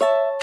you